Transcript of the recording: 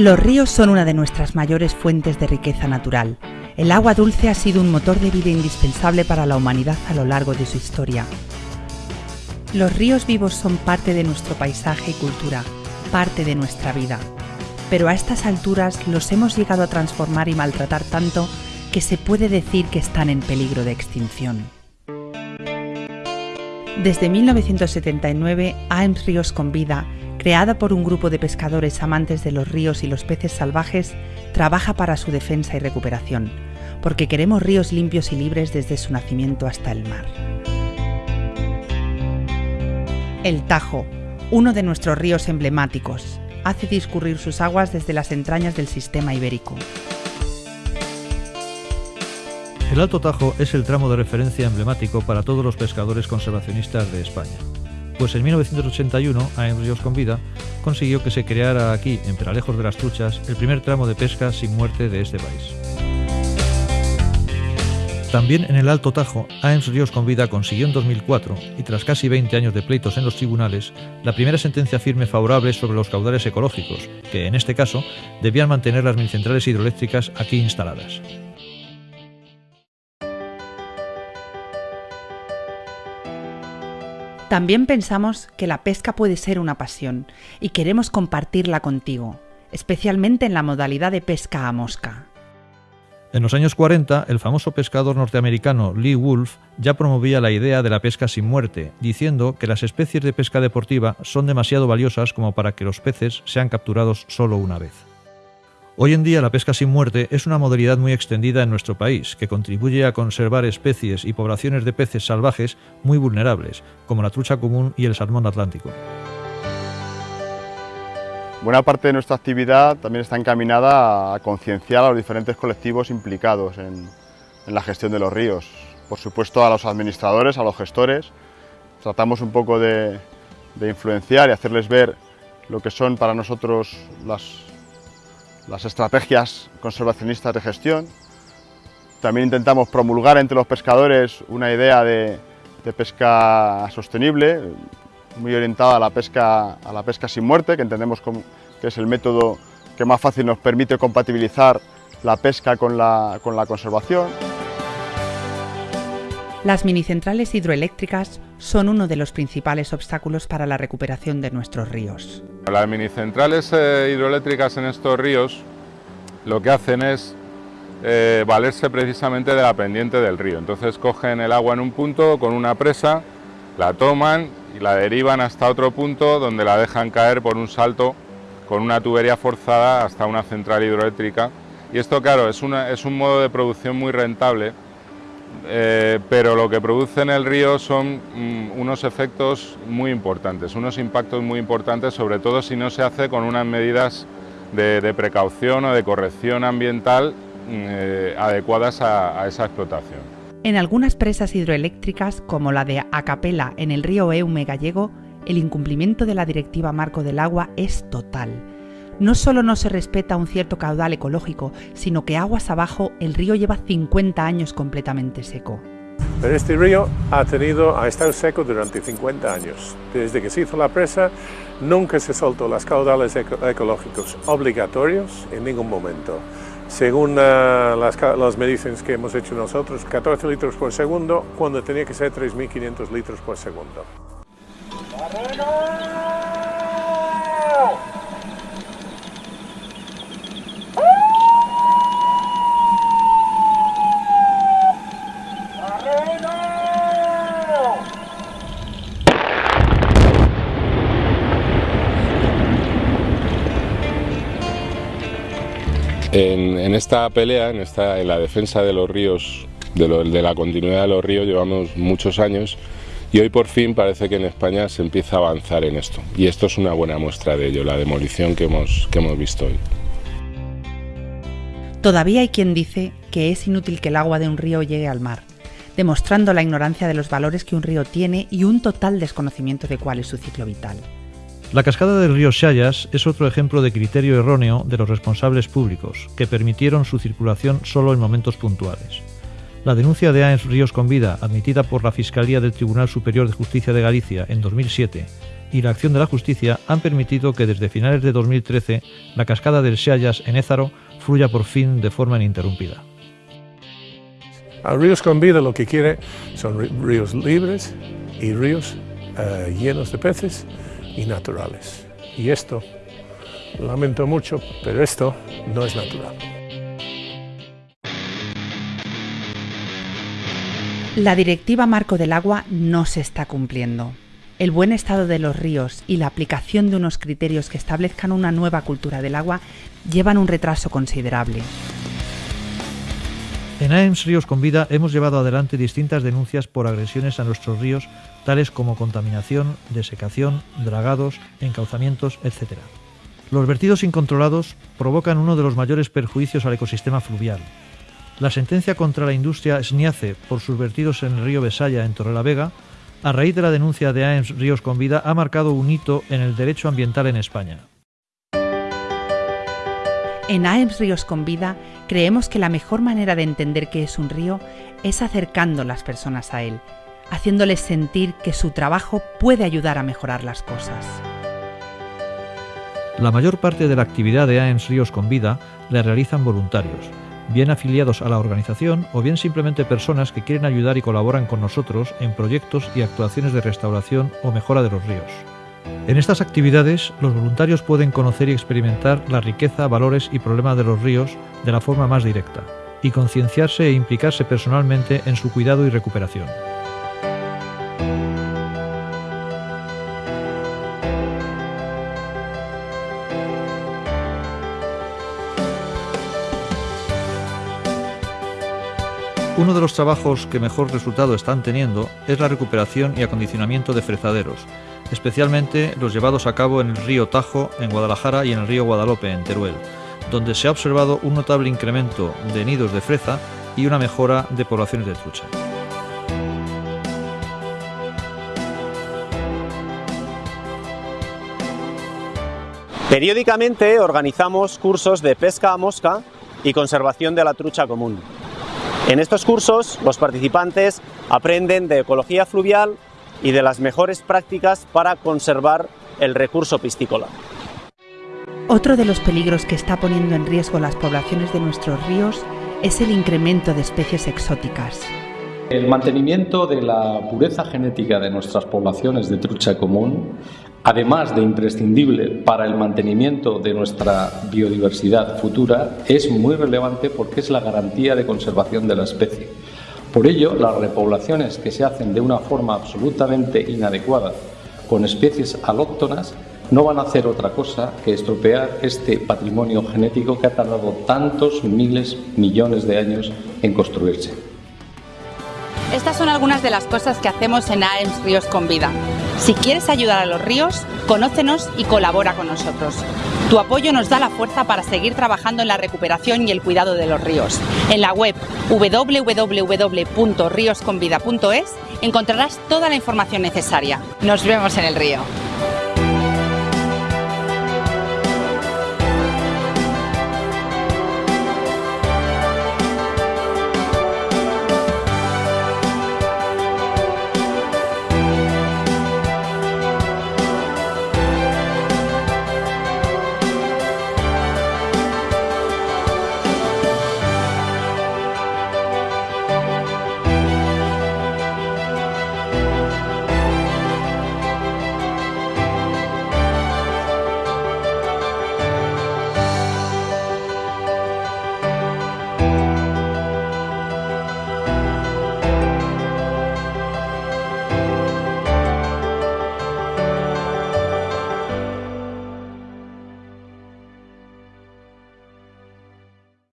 Los ríos son una de nuestras mayores fuentes de riqueza natural. El agua dulce ha sido un motor de vida indispensable para la humanidad a lo largo de su historia. Los ríos vivos son parte de nuestro paisaje y cultura, parte de nuestra vida. Pero a estas alturas los hemos llegado a transformar y maltratar tanto que se puede decir que están en peligro de extinción. Desde 1979, AEMS Ríos con Vida creada por un grupo de pescadores amantes de los ríos y los peces salvajes, trabaja para su defensa y recuperación, porque queremos ríos limpios y libres desde su nacimiento hasta el mar. El Tajo, uno de nuestros ríos emblemáticos, hace discurrir sus aguas desde las entrañas del sistema ibérico. El Alto Tajo es el tramo de referencia emblemático para todos los pescadores conservacionistas de España pues en 1981 AEM Ríos con Vida consiguió que se creara aquí, en Peralejos de las Truchas, el primer tramo de pesca sin muerte de este país. También en el Alto Tajo, AEMS Ríos con Vida consiguió en 2004, y tras casi 20 años de pleitos en los tribunales, la primera sentencia firme favorable sobre los caudales ecológicos, que en este caso debían mantener las minicentrales hidroeléctricas aquí instaladas. También pensamos que la pesca puede ser una pasión y queremos compartirla contigo, especialmente en la modalidad de pesca a mosca. En los años 40, el famoso pescador norteamericano Lee Wolf ya promovía la idea de la pesca sin muerte, diciendo que las especies de pesca deportiva son demasiado valiosas como para que los peces sean capturados solo una vez. Hoy en día la pesca sin muerte es una modalidad muy extendida en nuestro país, que contribuye a conservar especies y poblaciones de peces salvajes muy vulnerables, como la trucha común y el salmón atlántico. Buena parte de nuestra actividad también está encaminada a concienciar a los diferentes colectivos implicados en, la gestión de los ríos. Por supuesto a los administradores, a los gestores, tratamos un poco de influenciar y hacerles ver lo que son para nosotros las, las estrategias conservacionistas de gestión. También intentamos promulgar entre los pescadores una idea de, pesca sostenible, muy orientada a la, pesca, a la pesca sin muerte, que entendemos que es el método que más fácil nos permite compatibilizar la pesca con la, con la conservación. Las minicentrales hidroeléctricas son uno de los principales obstáculos para la recuperación de nuestros ríos. Las minicentrales eh, hidroeléctricas en estos ríos lo que hacen es eh, valerse precisamente de la pendiente del río. Entonces cogen el agua en un punto con una presa, la toman y la derivan hasta otro punto donde la dejan caer por un salto con una tubería forzada hasta una central hidroeléctrica. Y esto, claro, es, es un modo de producción muy rentable, eh, pero lo que produce en el río son mm, unos efectos muy importantes, unos impactos muy importantes, sobre todo si no se hace con unas medidas de, precaución o de corrección ambiental mm, eh, adecuadas a, esa explotación. En algunas presas hidroeléctricas, como la de Acapela en el río Eume gallego, el incumplimiento de la Directiva Marco del Agua es total. No solo no se respeta un cierto caudal ecológico, sino que aguas abajo el río lleva 50 años completamente seco. Pero este río ha, tenido, ha estado seco durante 50 años. Desde que se hizo la presa, nunca se soltó las caudales ecológicos obligatorios en ningún momento. Según uh, las, las mediciones que hemos hecho nosotros, 14 litros por segundo, cuando tenía que ser 3.500 litros por segundo. En, esta pelea, en, la defensa de los ríos, de, la continuidad de los ríos, llevamos muchos años y hoy por fin parece que en España se empieza a avanzar en esto. Y esto es una buena muestra de ello, la demolición que hemos visto hoy. Todavía hay quien dice que es inútil que el agua de un río llegue al mar, demostrando la ignorancia de los valores que un río tiene y un total desconocimiento de cuál es su ciclo vital. La cascada del río Xayas es otro ejemplo de criterio erróneo de los responsables públicos, que permitieron su circulación solo en momentos puntuales. La denuncia de AENS Ríos con Vida, admitida por la Fiscalía del Tribunal Superior de Justicia de Galicia en 2007, y la acción de la justicia han permitido que desde finales de 2013 la cascada del Xayas en Ézaro fluya por fin de forma ininterrumpida. A ríos con vida lo que quiere son ríos libres y ríos eh, llenos de peces y naturales. Y esto, lamento mucho, pero esto no es natural. La Directiva Marco del Agua no se está cumpliendo. El buen estado de los ríos y la aplicación de unos criterios que establezcan una nueva cultura del agua llevan un retraso considerable. En AEMS Ríos con Vida hemos llevado adelante distintas denuncias por agresiones a nuestros ríos, tales como contaminación, desecación, dragados, encauzamientos, etc. Los vertidos incontrolados provocan uno de los mayores perjuicios al ecosistema fluvial, la sentencia contra la industria SNIACE por sus vertidos en el río Besaya, en Torrelavega, a raíz de la denuncia de AEMS Ríos con Vida, ha marcado un hito en el derecho ambiental en España. En AEMS Ríos con Vida creemos que la mejor manera de entender qué es un río es acercando las personas a él, haciéndoles sentir que su trabajo puede ayudar a mejorar las cosas. La mayor parte de la actividad de AEMS Ríos con Vida la realizan voluntarios, bien afiliados a la organización o bien simplemente personas que quieren ayudar y colaboran con nosotros en proyectos y actuaciones de restauración o mejora de los ríos. En estas actividades, los voluntarios pueden conocer y experimentar la riqueza, valores y problemas de los ríos de la forma más directa, y concienciarse e implicarse personalmente en su cuidado y recuperación. Uno de los trabajos que mejor resultado están teniendo es la recuperación y acondicionamiento de frezaderos, especialmente los llevados a cabo en el río Tajo, en Guadalajara, y en el río Guadalope, en Teruel, donde se ha observado un notable incremento de nidos de freza y una mejora de poblaciones de trucha. Periódicamente organizamos cursos de pesca a mosca y conservación de la trucha común. En estos cursos los participantes aprenden de ecología fluvial y de las mejores prácticas para conservar el recurso piscícola. Otro de los peligros que está poniendo en riesgo las poblaciones de nuestros ríos es el incremento de especies exóticas. El mantenimiento de la pureza genética de nuestras poblaciones de trucha común, además de imprescindible para el mantenimiento de nuestra biodiversidad futura, es muy relevante porque es la garantía de conservación de la especie. Por ello, las repoblaciones que se hacen de una forma absolutamente inadecuada con especies alóctonas no van a hacer otra cosa que estropear este patrimonio genético que ha tardado tantos miles, millones de años en construirse. Estas son algunas de las cosas que hacemos en AEMS Ríos con Vida. Si quieres ayudar a los ríos, conócenos y colabora con nosotros. Tu apoyo nos da la fuerza para seguir trabajando en la recuperación y el cuidado de los ríos. En la web www.riosconvida.es encontrarás toda la información necesaria. Nos vemos en el río.